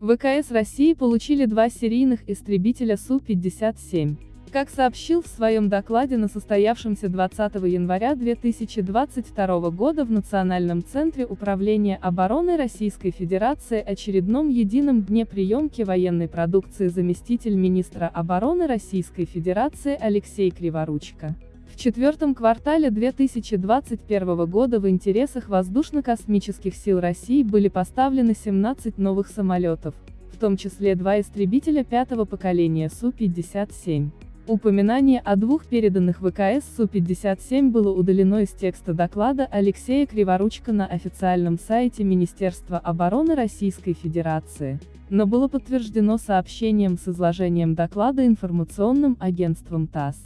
ВКС России получили два серийных истребителя Су-57. Как сообщил в своем докладе на состоявшемся 20 января 2022 года в Национальном центре управления обороны Российской Федерации очередном едином дне приемки военной продукции заместитель министра обороны Российской Федерации Алексей Криворучко. В четвертом квартале 2021 года в интересах воздушно-космических сил России были поставлены 17 новых самолетов, в том числе два истребителя пятого поколения Су-57. Упоминание о двух переданных ВКС Су-57 было удалено из текста доклада Алексея Криворучка на официальном сайте Министерства обороны Российской Федерации, но было подтверждено сообщением с изложением доклада информационным агентством ТАСС.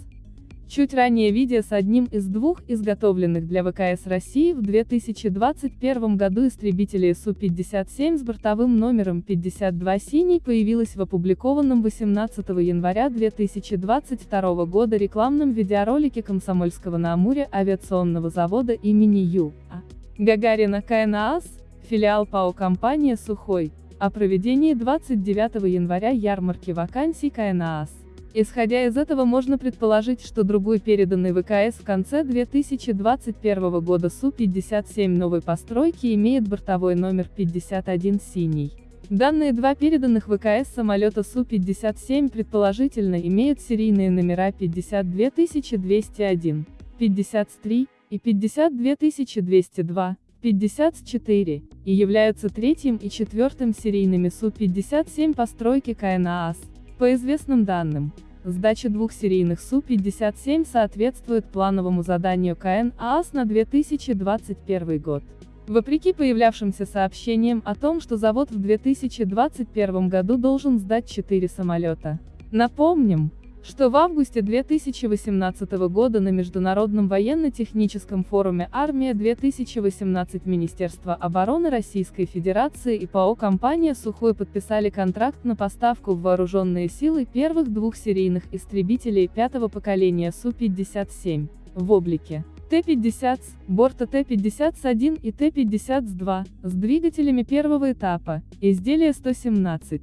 Чуть ранее видео с одним из двух изготовленных для ВКС России в 2021 году истребителей Су-57 с бортовым номером 52 «Синий» появилось в опубликованном 18 января 2022 года рекламном видеоролике Комсомольского на Амуре авиационного завода имени Ю. А. Гагарина КНААС, филиал ПАО компания «Сухой», о проведении 29 января ярмарки вакансий КНААС. Исходя из этого можно предположить, что другой переданный ВКС в конце 2021 года Су-57 новой постройки имеет бортовой номер 51 «Синий». Данные два переданных ВКС самолета Су-57 предположительно имеют серийные номера 52201, 53 и 52202, 54, и являются третьим и четвертым серийными Су-57 постройки КНААС. По известным данным, сдача двух серийных Су-57 соответствует плановому заданию КН ААС на 2021 год. Вопреки появлявшимся сообщениям о том, что завод в 2021 году должен сдать 4 самолета. Напомним, что в августе 2018 года на Международном военно-техническом форуме «Армия-2018» Министерство обороны Российской Федерации и ПАО «Компания Сухой» подписали контракт на поставку в вооруженные силы первых двух серийных истребителей пятого поколения Су-57, в облике Т-50, борта Т-50С1 и Т-50С2, с двигателями первого этапа, изделия 117.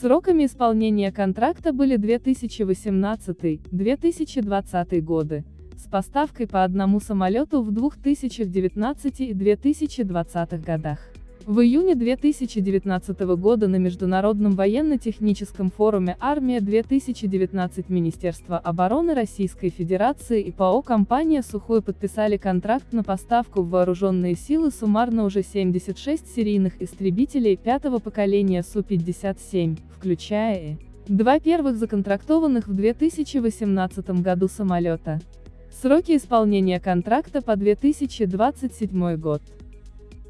Сроками исполнения контракта были 2018-2020 годы, с поставкой по одному самолету в 2019 и 2020 годах. В июне 2019 года на Международном военно-техническом форуме «Армия-2019» Министерство обороны Российской Федерации и ПАО «Компания Сухой» подписали контракт на поставку в вооруженные силы суммарно уже 76 серийных истребителей пятого поколения Су-57, включая два первых законтрактованных в 2018 году самолета. Сроки исполнения контракта по 2027 год.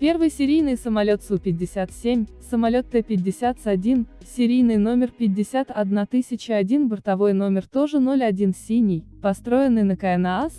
Первый серийный самолет Су-57, самолет Т-50С1, серийный номер 51001, бортовой номер тоже 01 синий, построенный на КНААС,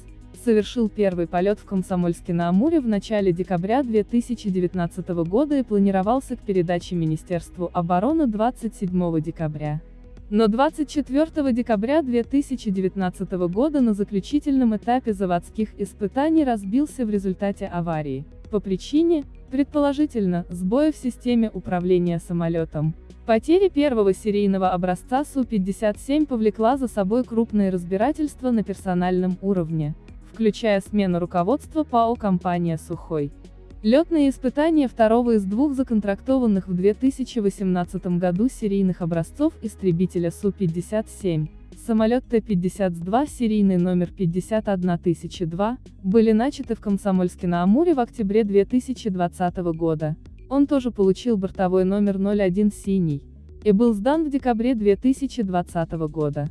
совершил первый полет в Комсомольске-на-Амуре в начале декабря 2019 года и планировался к передаче Министерству обороны 27 декабря. Но 24 декабря 2019 года на заключительном этапе заводских испытаний разбился в результате аварии по причине, предположительно, сбоя в системе управления самолетом. Потеря первого серийного образца Су-57 повлекла за собой крупные разбирательства на персональном уровне, включая смену руководства ПАО «Компания Сухой». Летные испытания второго из двух законтрактованных в 2018 году серийных образцов истребителя Су-57 Самолет Т-52 серийный номер 51002 были начаты в Комсомольске-на-Амуре в октябре 2020 года. Он тоже получил бортовой номер 01 «Синий» и был сдан в декабре 2020 года.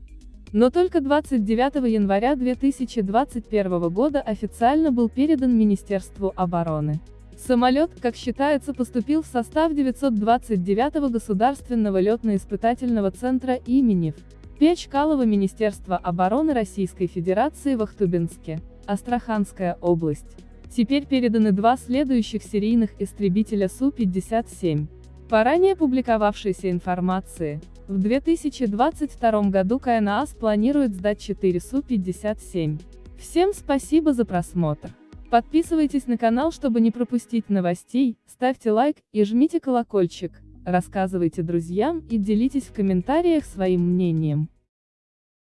Но только 29 января 2021 года официально был передан Министерству обороны. Самолет, как считается, поступил в состав 929-го Государственного летно-испытательного центра имени П. Чкалова Министерство обороны Российской Федерации в Ахтубинске, Астраханская область. Теперь переданы два следующих серийных истребителя Су-57. По ранее публиковавшейся информации, в 2022 году КНАС планирует сдать 4 Су-57. Всем спасибо за просмотр. Подписывайтесь на канал, чтобы не пропустить новостей, ставьте лайк и жмите колокольчик. Рассказывайте друзьям и делитесь в комментариях своим мнением.